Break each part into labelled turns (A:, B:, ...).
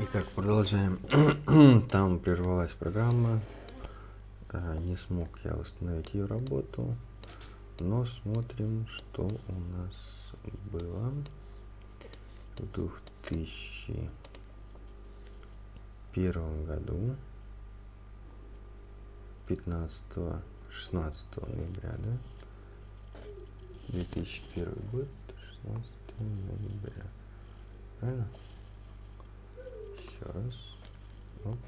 A: Итак, продолжаем. Там прервалась программа. А, не смог я восстановить ее работу. Но смотрим, что у нас было в 2001 году. 15 16 ноября, да? 2001 год, 16 ноября. Правильно? Еще раз. Оп.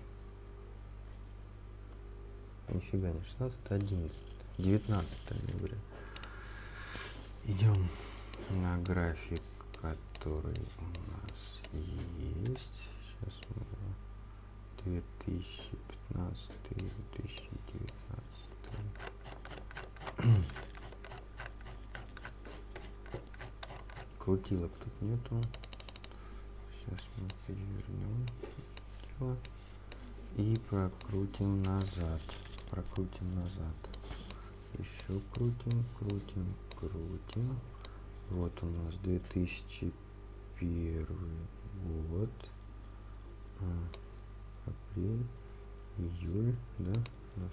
A: Нифига не 16, 11, 19 ноября. Идем на график, который у нас есть. Сейчас мы 2015, 2019. Крутилок тут нету. Сейчас мы перевернем дело и прокрутим назад. Прокрутим назад. Еще крутим, крутим, крутим. Вот у нас 2001 год. А, апрель, июль, да? У нас,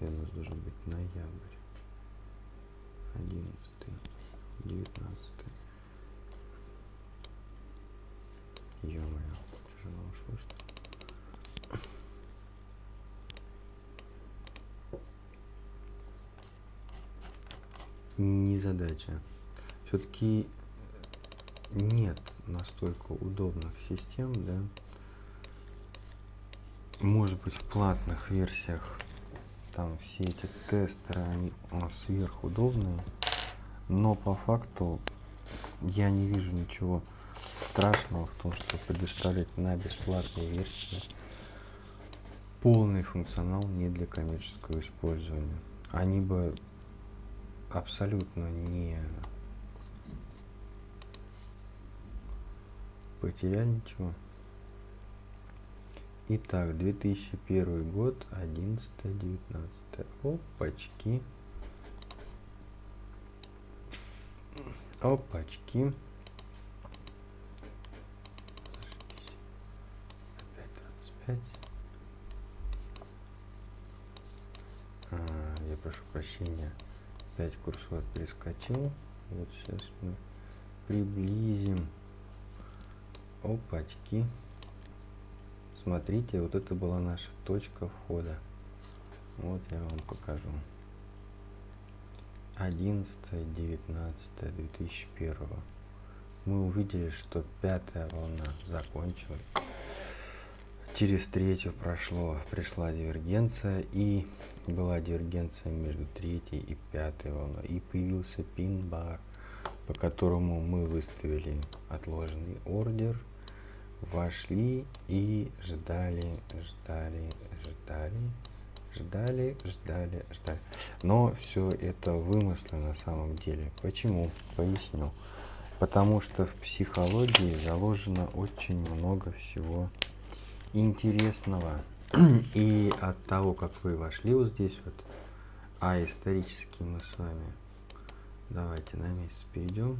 A: у нас должен быть ноябрь. 11, 19. Ё-моё, тяжело ушло, что Не задача. Все-таки нет настолько удобных систем, да. Может быть в платных версиях там все эти тестеры, они сверхудобные, но по факту я не вижу ничего страшного в том, что предоставлять на бесплатной версии полный функционал не для коммерческого использования. Они бы абсолютно не потеряли ничего. Итак, 2001 год, 11 19 Опачки. Опачки. прошу прощения, 5 курсор перескочил. Вот сейчас мы приблизим. Опачки. Смотрите, вот это была наша точка входа. Вот я вам покажу. 11 19 2001 мы увидели что пятая волна закончилась. Через третью прошло, пришла дивергенция и была дивергенция между третьей и пятой волной. И появился пин-бар, по которому мы выставили отложенный ордер, вошли и ждали, ждали, ждали, ждали, ждали, ждали. Но все это вымыслы на самом деле. Почему? Поясню. Потому что в психологии заложено очень много всего интересного. И от того, как вы вошли вот здесь вот, а исторически мы с вами, давайте на месяц перейдем.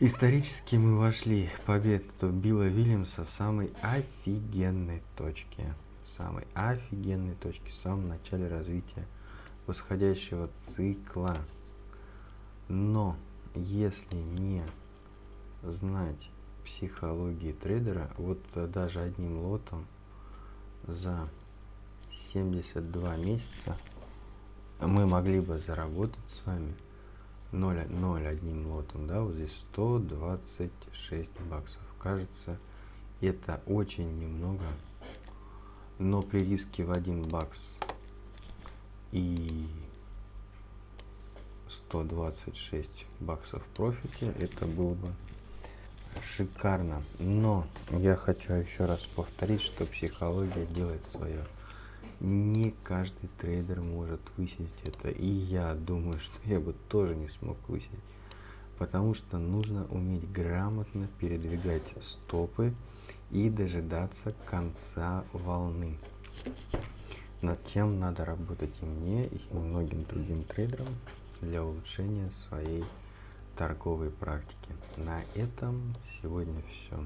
A: Исторически мы вошли победу Билла Вильямса в самой офигенной точке. Самой офигенной точке, в самом начале развития восходящего цикла. Но если не знать психологии трейдера, вот э, даже одним лотом за 72 месяца мы могли бы заработать с вами 0, 0 одним лотом, да, вот здесь 126 баксов. Кажется, это очень немного, но при риске в 1 бакс и 126 баксов в профите, это был бы шикарно. Но я хочу еще раз повторить, что психология делает свое. Не каждый трейдер может высидеть это. И я думаю, что я бы тоже не смог высидеть. Потому что нужно уметь грамотно передвигать стопы и дожидаться конца волны. Над тем надо работать и мне, и многим другим трейдерам для улучшения своей торговой практики. На этом сегодня все.